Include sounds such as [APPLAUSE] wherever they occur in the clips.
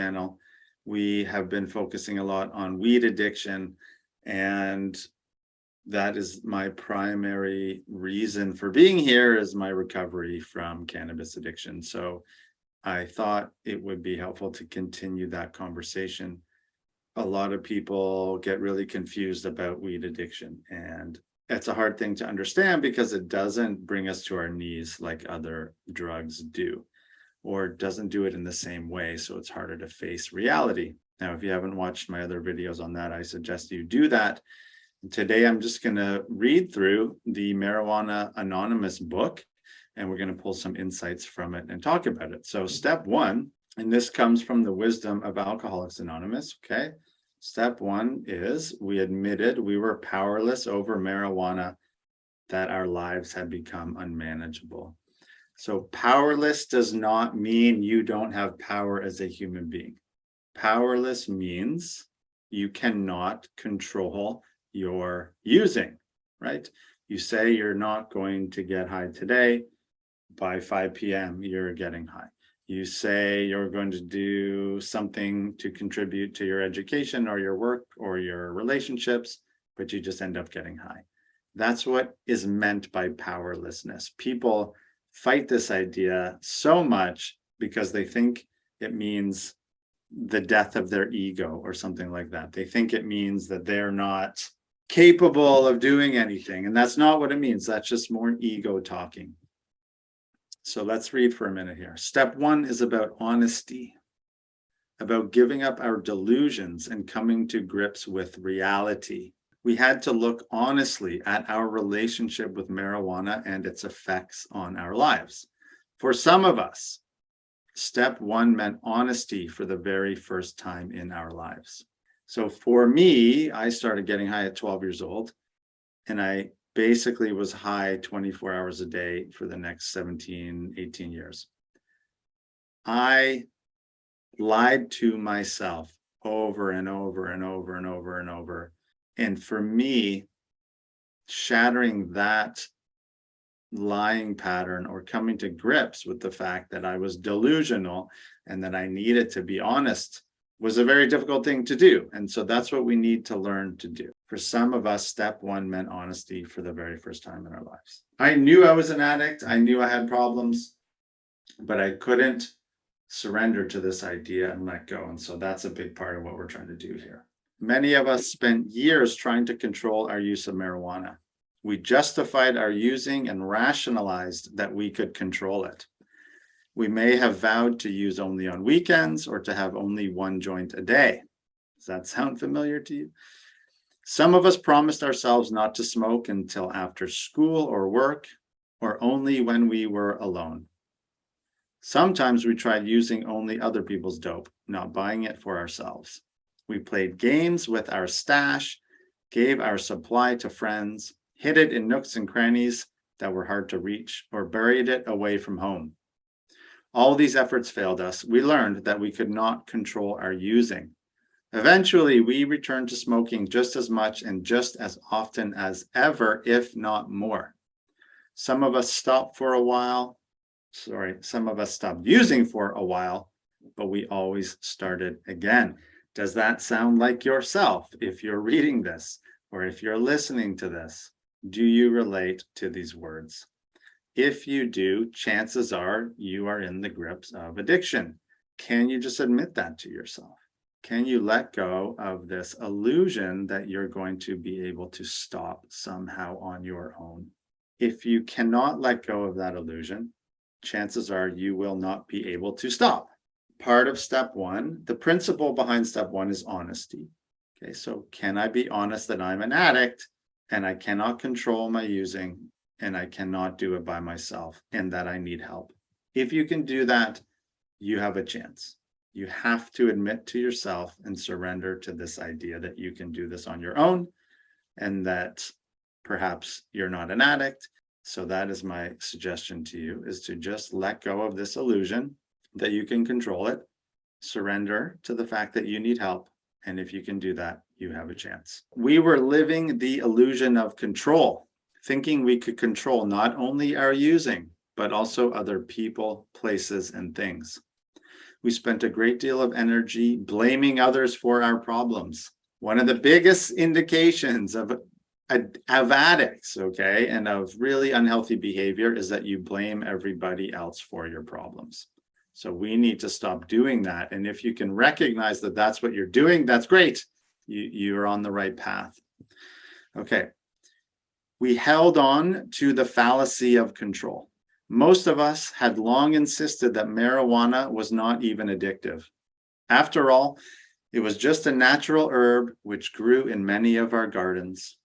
channel. We have been focusing a lot on weed addiction and that is my primary reason for being here is my recovery from cannabis addiction. So I thought it would be helpful to continue that conversation. A lot of people get really confused about weed addiction and it's a hard thing to understand because it doesn't bring us to our knees like other drugs do or doesn't do it in the same way. So it's harder to face reality. Now, if you haven't watched my other videos on that, I suggest you do that. Today, I'm just going to read through the Marijuana Anonymous book, and we're going to pull some insights from it and talk about it. So step one, and this comes from the wisdom of Alcoholics Anonymous, okay? Step one is we admitted we were powerless over marijuana, that our lives had become unmanageable. So powerless does not mean you don't have power as a human being. Powerless means you cannot control your using, right? You say you're not going to get high today, by 5 p.m. you're getting high you say you're going to do something to contribute to your education or your work or your relationships, but you just end up getting high. That's what is meant by powerlessness. People fight this idea so much because they think it means the death of their ego or something like that. They think it means that they're not capable of doing anything. And that's not what it means. That's just more ego talking. So let's read for a minute here. Step one is about honesty, about giving up our delusions and coming to grips with reality. We had to look honestly at our relationship with marijuana and its effects on our lives. For some of us, step one meant honesty for the very first time in our lives. So for me, I started getting high at 12 years old and I basically was high 24 hours a day for the next 17, 18 years. I lied to myself over and over and over and over and over. And for me, shattering that lying pattern or coming to grips with the fact that I was delusional and that I needed to be honest was a very difficult thing to do. And so that's what we need to learn to do. For some of us, step one meant honesty for the very first time in our lives. I knew I was an addict. I knew I had problems, but I couldn't surrender to this idea and let go. And so that's a big part of what we're trying to do here. Many of us spent years trying to control our use of marijuana. We justified our using and rationalized that we could control it. We may have vowed to use only on weekends or to have only one joint a day. Does that sound familiar to you? Some of us promised ourselves not to smoke until after school or work, or only when we were alone. Sometimes we tried using only other people's dope, not buying it for ourselves. We played games with our stash, gave our supply to friends, hid it in nooks and crannies that were hard to reach, or buried it away from home. All these efforts failed us. We learned that we could not control our using. Eventually, we returned to smoking just as much and just as often as ever, if not more. Some of us stopped for a while. Sorry, some of us stopped using for a while, but we always started again. Does that sound like yourself if you're reading this or if you're listening to this? Do you relate to these words? If you do, chances are you are in the grips of addiction. Can you just admit that to yourself? Can you let go of this illusion that you're going to be able to stop somehow on your own? If you cannot let go of that illusion, chances are you will not be able to stop. Part of step one, the principle behind step one is honesty. Okay, so can I be honest that I'm an addict and I cannot control my using and I cannot do it by myself and that I need help. If you can do that, you have a chance. You have to admit to yourself and surrender to this idea that you can do this on your own and that perhaps you're not an addict. So that is my suggestion to you is to just let go of this illusion that you can control it, surrender to the fact that you need help. And if you can do that, you have a chance. We were living the illusion of control thinking we could control not only our using, but also other people, places, and things. We spent a great deal of energy blaming others for our problems. One of the biggest indications of, of addicts, okay, and of really unhealthy behavior is that you blame everybody else for your problems. So we need to stop doing that. And if you can recognize that that's what you're doing, that's great. You, you're on the right path. Okay. We held on to the fallacy of control. Most of us had long insisted that marijuana was not even addictive. After all, it was just a natural herb which grew in many of our gardens.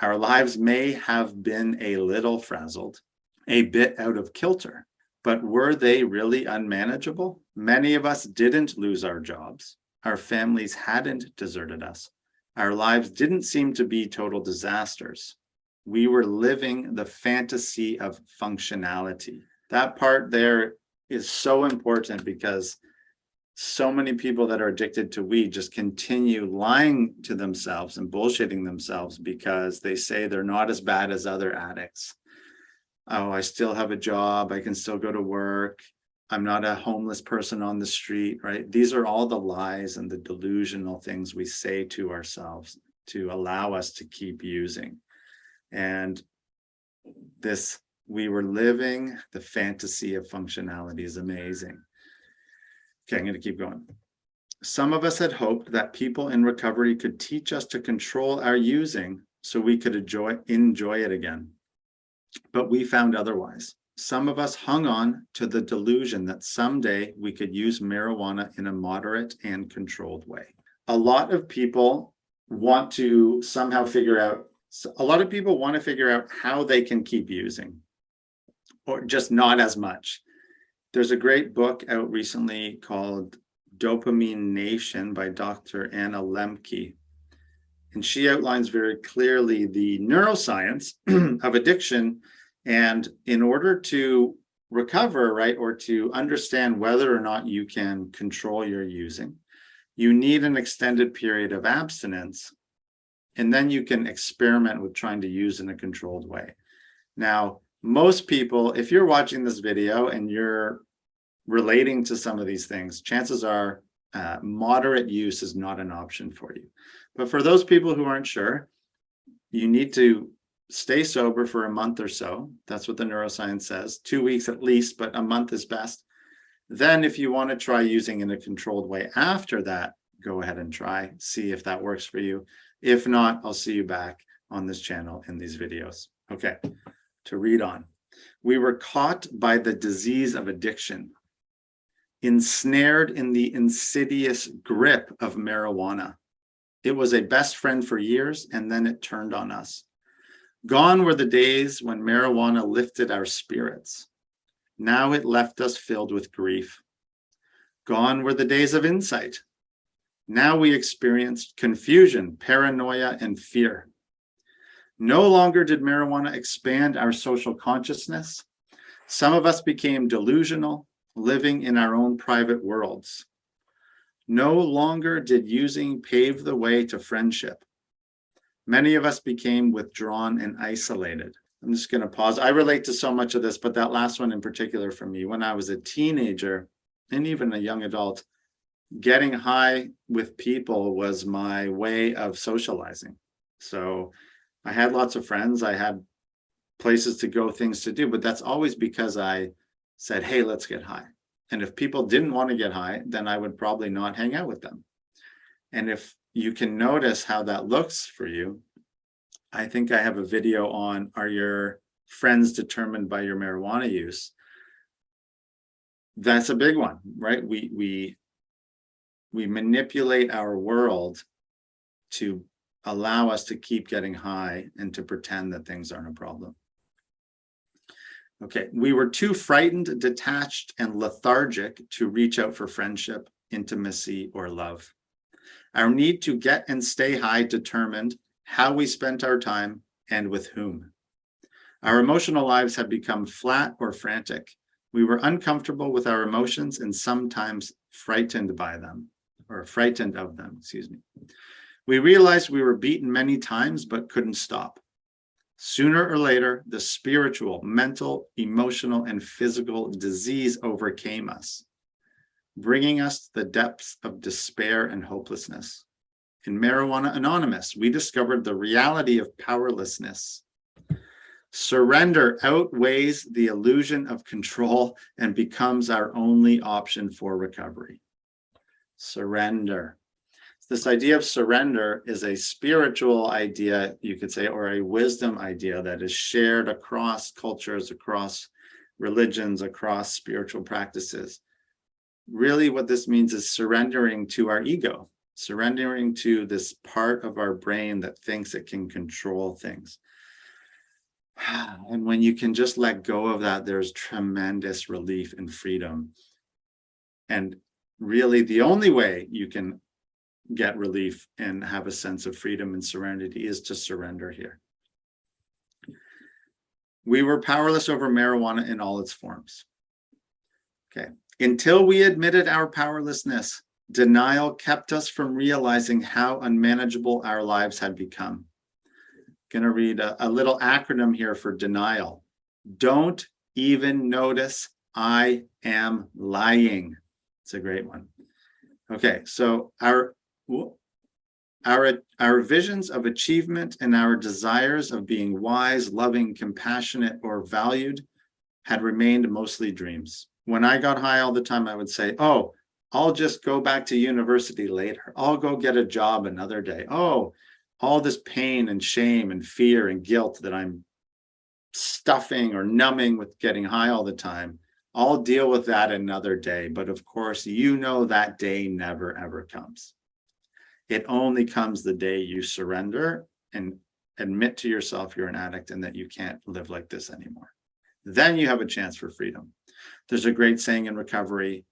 Our lives may have been a little frazzled, a bit out of kilter, but were they really unmanageable? Many of us didn't lose our jobs. Our families hadn't deserted us. Our lives didn't seem to be total disasters we were living the fantasy of functionality. That part there is so important because so many people that are addicted to weed just continue lying to themselves and bullshitting themselves because they say they're not as bad as other addicts. Oh, I still have a job. I can still go to work. I'm not a homeless person on the street, right? These are all the lies and the delusional things we say to ourselves to allow us to keep using. And this, we were living the fantasy of functionality is amazing. Okay, I'm going to keep going. Some of us had hoped that people in recovery could teach us to control our using so we could enjoy, enjoy it again. But we found otherwise. Some of us hung on to the delusion that someday we could use marijuana in a moderate and controlled way. A lot of people want to somehow figure out a lot of people want to figure out how they can keep using or just not as much. There's a great book out recently called Dopamine Nation by Dr. Anna Lembke. And she outlines very clearly the neuroscience [CLEARS THROAT] of addiction. And in order to recover, right, or to understand whether or not you can control your using, you need an extended period of abstinence and then you can experiment with trying to use in a controlled way. Now, most people, if you're watching this video and you're relating to some of these things, chances are uh, moderate use is not an option for you. But for those people who aren't sure, you need to stay sober for a month or so. That's what the neuroscience says, two weeks at least, but a month is best. Then if you want to try using in a controlled way after that, go ahead and try, see if that works for you. If not, I'll see you back on this channel in these videos. Okay, to read on. We were caught by the disease of addiction, ensnared in the insidious grip of marijuana. It was a best friend for years, and then it turned on us. Gone were the days when marijuana lifted our spirits. Now it left us filled with grief. Gone were the days of insight, now we experienced confusion, paranoia, and fear. No longer did marijuana expand our social consciousness. Some of us became delusional, living in our own private worlds. No longer did using pave the way to friendship. Many of us became withdrawn and isolated. I'm just going to pause. I relate to so much of this, but that last one in particular for me, when I was a teenager and even a young adult, getting high with people was my way of socializing. So I had lots of friends. I had places to go, things to do, but that's always because I said, hey, let's get high. And if people didn't want to get high, then I would probably not hang out with them. And if you can notice how that looks for you, I think I have a video on, are your friends determined by your marijuana use? That's a big one, right? We, we we manipulate our world to allow us to keep getting high and to pretend that things aren't a problem. Okay, we were too frightened, detached, and lethargic to reach out for friendship, intimacy, or love. Our need to get and stay high determined how we spent our time and with whom. Our emotional lives had become flat or frantic. We were uncomfortable with our emotions and sometimes frightened by them or frightened of them, excuse me. We realized we were beaten many times, but couldn't stop. Sooner or later, the spiritual, mental, emotional, and physical disease overcame us. bringing us to the depths of despair and hopelessness. In Marijuana Anonymous, we discovered the reality of powerlessness. Surrender outweighs the illusion of control and becomes our only option for recovery. Surrender. This idea of surrender is a spiritual idea, you could say, or a wisdom idea that is shared across cultures, across religions, across spiritual practices. Really what this means is surrendering to our ego, surrendering to this part of our brain that thinks it can control things. [SIGHS] And when you can just let go of that, there's tremendous relief and freedom. And really the only way you can get relief and have a sense of freedom and serenity is to surrender here. We were powerless over marijuana in all its forms. Okay, until we admitted our powerlessness, denial kept us from realizing how unmanageable our lives had become. Gonna read a, a little acronym here for denial. Don't even notice I am lying. It's a great one. Okay, so our our, our visions of achievement and our desires of being wise, loving, compassionate, or valued had remained mostly dreams. When I got high all the time, I would say, oh, I'll just go back to university later. I'll go get a job another day. Oh, all this pain and shame and fear and guilt that I'm stuffing or numbing with getting high all the time. I'll deal with that another day. But of course, you know that day never, ever comes. It only comes the day you surrender and admit to yourself you're an addict and that you can't live like this anymore. Then you have a chance for freedom. There's a great saying in recovery,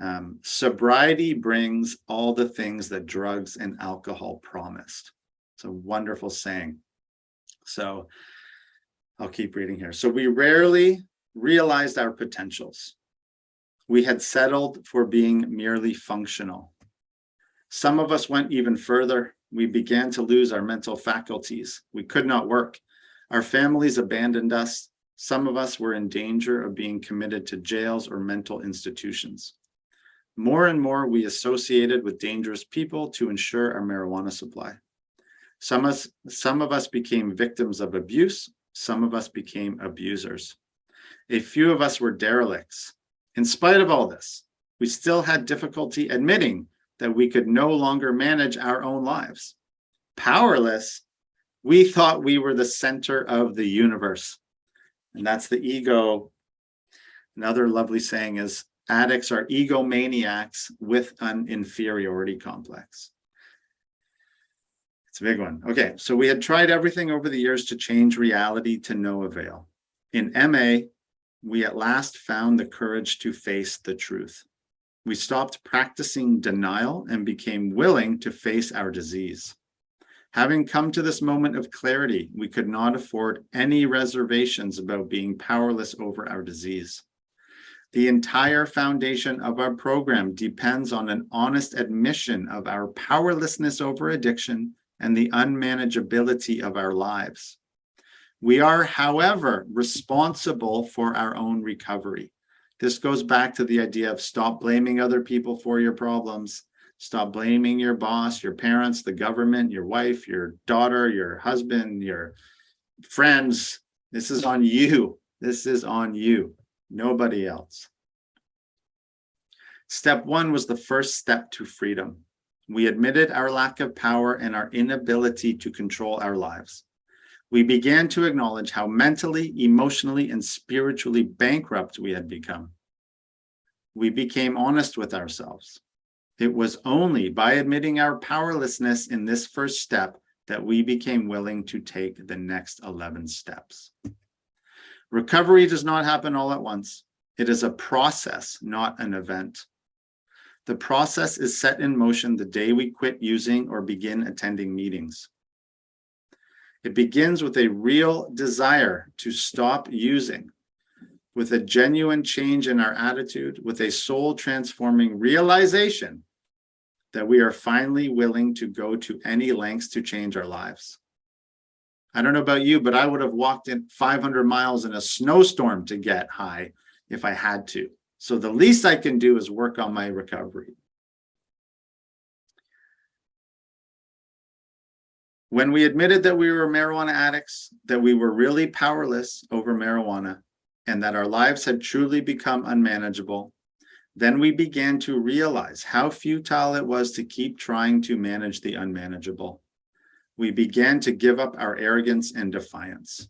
um, sobriety brings all the things that drugs and alcohol promised. It's a wonderful saying. So I'll keep reading here. So we rarely realized our potentials. We had settled for being merely functional. Some of us went even further. We began to lose our mental faculties. We could not work. Our families abandoned us. Some of us were in danger of being committed to jails or mental institutions. More and more, we associated with dangerous people to ensure our marijuana supply. Some of, us, some of us became victims of abuse. Some of us became abusers. A few of us were derelicts. In spite of all this, we still had difficulty admitting that we could no longer manage our own lives. Powerless, we thought we were the center of the universe. And that's the ego. Another lovely saying is addicts are egomaniacs with an inferiority complex. It's a big one. Okay, so we had tried everything over the years to change reality to no avail. In MA, we at last found the courage to face the truth. We stopped practicing denial and became willing to face our disease. Having come to this moment of clarity, we could not afford any reservations about being powerless over our disease. The entire foundation of our program depends on an honest admission of our powerlessness over addiction and the unmanageability of our lives. We are, however, responsible for our own recovery. This goes back to the idea of stop blaming other people for your problems. Stop blaming your boss, your parents, the government, your wife, your daughter, your husband, your friends. This is on you. This is on you, nobody else. Step one was the first step to freedom. We admitted our lack of power and our inability to control our lives we began to acknowledge how mentally, emotionally, and spiritually bankrupt we had become. We became honest with ourselves. It was only by admitting our powerlessness in this first step that we became willing to take the next 11 steps. Recovery does not happen all at once. It is a process, not an event. The process is set in motion the day we quit using or begin attending meetings. It begins with a real desire to stop using, with a genuine change in our attitude, with a soul transforming realization that we are finally willing to go to any lengths to change our lives. I don't know about you, but I would have walked in 500 miles in a snowstorm to get high if I had to. So the least I can do is work on my recovery. When we admitted that we were marijuana addicts, that we were really powerless over marijuana, and that our lives had truly become unmanageable, then we began to realize how futile it was to keep trying to manage the unmanageable. We began to give up our arrogance and defiance.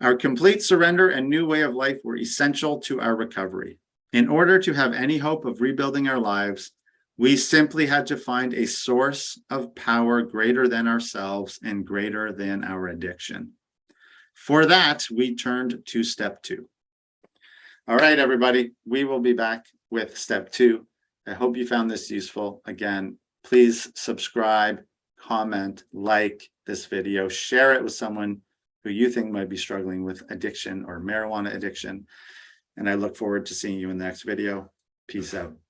Our complete surrender and new way of life were essential to our recovery. In order to have any hope of rebuilding our lives, we simply had to find a source of power greater than ourselves and greater than our addiction. For that, we turned to step two. All right, everybody, we will be back with step two. I hope you found this useful. Again, please subscribe, comment, like this video, share it with someone who you think might be struggling with addiction or marijuana addiction. And I look forward to seeing you in the next video. Peace out.